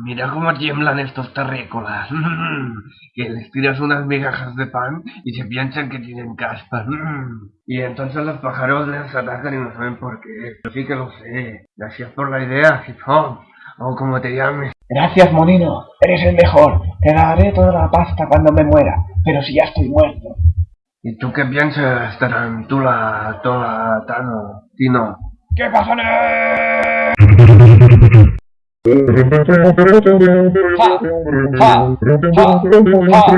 Mira cómo tiemblan estos terrícolas. que les tiras unas migajas de pan y se piensan que tienen caspa. y entonces los pájaros les atacan y no saben por qué. Yo sí que lo sé. Gracias por la idea, hop. O como te llames. Gracias, Monino. Eres el mejor. Te daré toda la pasta cuando me muera. Pero si ya estoy muerto. ¿Y tú qué piensas, Tarantula, Tola, Tano, Tino? ¿Qué pasa, 하! 하! 하!